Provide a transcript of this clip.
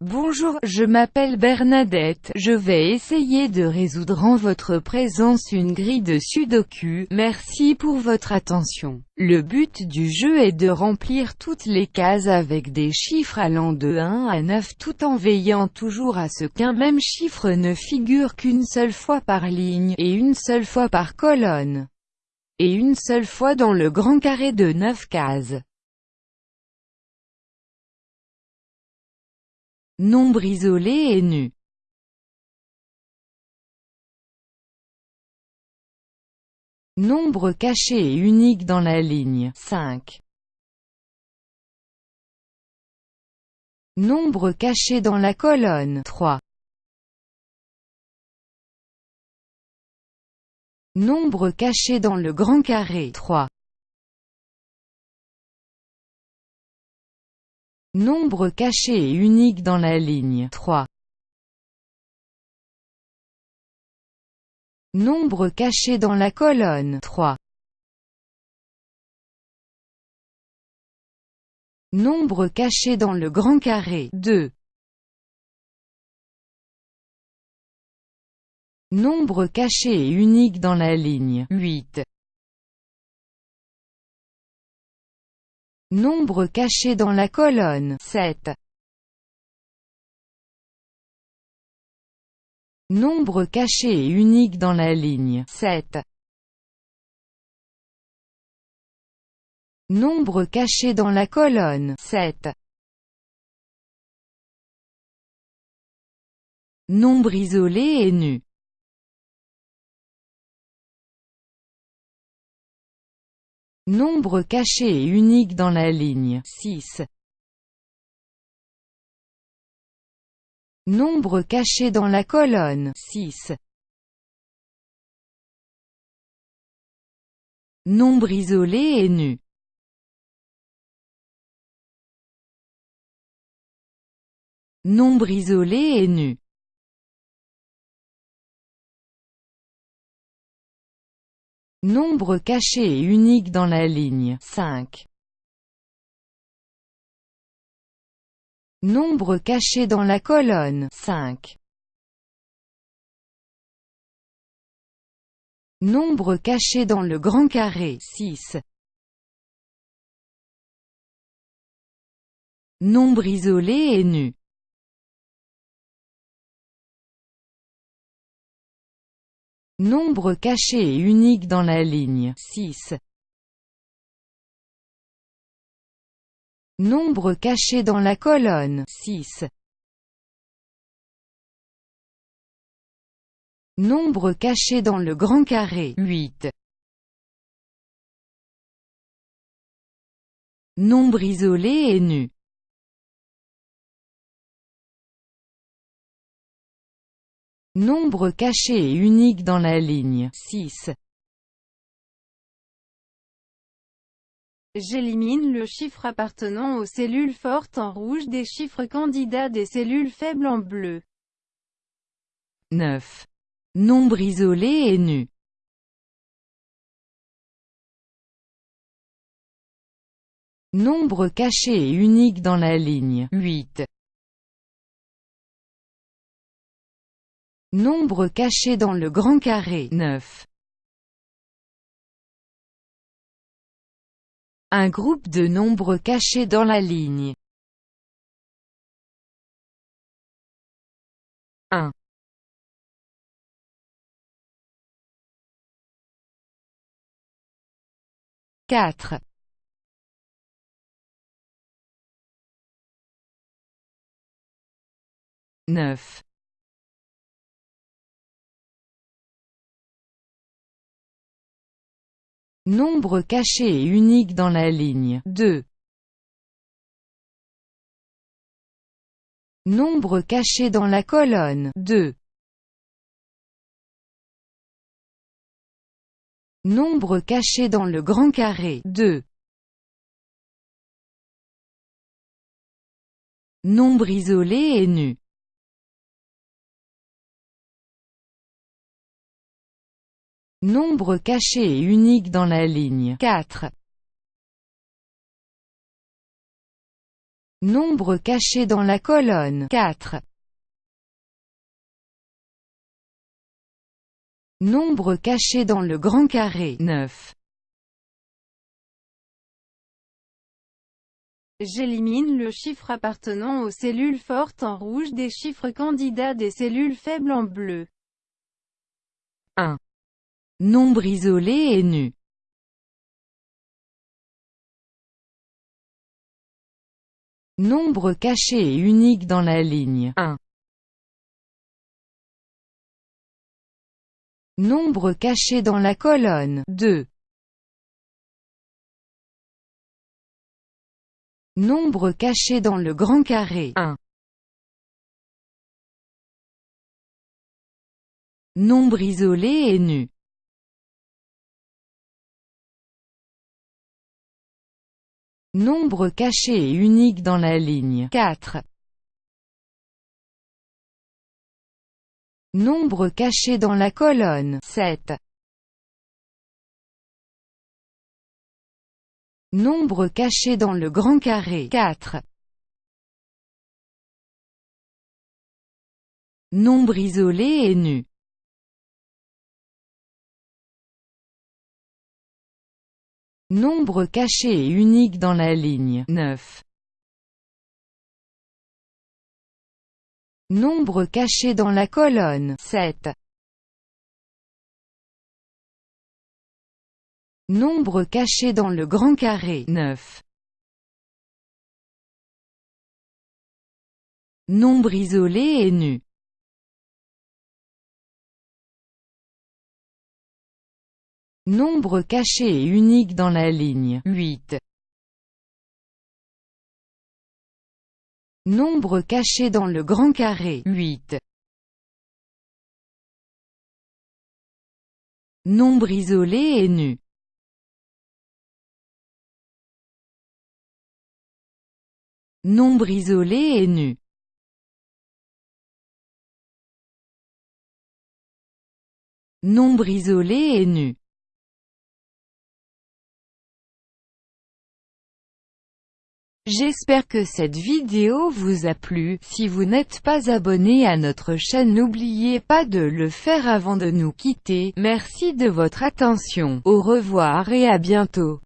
Bonjour, je m'appelle Bernadette, je vais essayer de résoudre en votre présence une grille de sudoku, merci pour votre attention. Le but du jeu est de remplir toutes les cases avec des chiffres allant de 1 à 9 tout en veillant toujours à ce qu'un même chiffre ne figure qu'une seule fois par ligne, et une seule fois par colonne, et une seule fois dans le grand carré de 9 cases. Nombre isolé et nu. Nombre caché et unique dans la ligne 5. Nombre caché dans la colonne 3. Nombre caché dans le grand carré 3. Nombre caché et unique dans la ligne 3. Nombre caché dans la colonne 3. Nombre caché dans le grand carré 2. Nombre caché et unique dans la ligne 8. Nombre caché dans la colonne 7. Nombre caché et unique dans la ligne 7. Nombre caché dans la colonne 7. Nombre isolé et nu. Nombre caché et unique dans la ligne 6. Nombre caché dans la colonne 6. Nombre isolé et nu. Nombre isolé et nu. Nombre caché et unique dans la ligne 5. Nombre caché dans la colonne 5. Nombre caché dans le grand carré 6. Nombre isolé et nu. Nombre caché et unique dans la ligne 6. Nombre caché dans la colonne 6. Nombre caché dans le grand carré 8. Nombre isolé et nu. Nombre caché et unique dans la ligne 6. J'élimine le chiffre appartenant aux cellules fortes en rouge des chiffres candidats des cellules faibles en bleu. 9. Nombre isolé et nu. Nombre caché et unique dans la ligne 8. Nombre caché dans le grand carré 9. Un groupe de nombres cachés dans la ligne. 1 4 9 Nombre caché et unique dans la ligne 2. Nombre caché dans la colonne 2. Nombre caché dans le grand carré 2. Nombre isolé et nu. Nombre caché et unique dans la ligne 4. Nombre caché dans la colonne 4. Nombre caché dans le grand carré 9. J'élimine le chiffre appartenant aux cellules fortes en rouge des chiffres candidats des cellules faibles en bleu. 1. Nombre isolé et nu. Nombre caché et unique dans la ligne 1. Nombre caché dans la colonne 2. Nombre caché dans le grand carré 1. Nombre isolé et nu. Nombre caché et unique dans la ligne 4. Nombre caché dans la colonne 7. Nombre caché dans le grand carré 4. Nombre isolé et nu. Nombre caché et unique dans la ligne 9. Nombre caché dans la colonne 7. Nombre caché dans le grand carré 9. Nombre isolé et nu. Nombre caché et unique dans la ligne 8. Nombre caché dans le grand carré 8. Nombre isolé et nu. Nombre isolé et nu. Nombre isolé et nu. J'espère que cette vidéo vous a plu, si vous n'êtes pas abonné à notre chaîne n'oubliez pas de le faire avant de nous quitter, merci de votre attention, au revoir et à bientôt.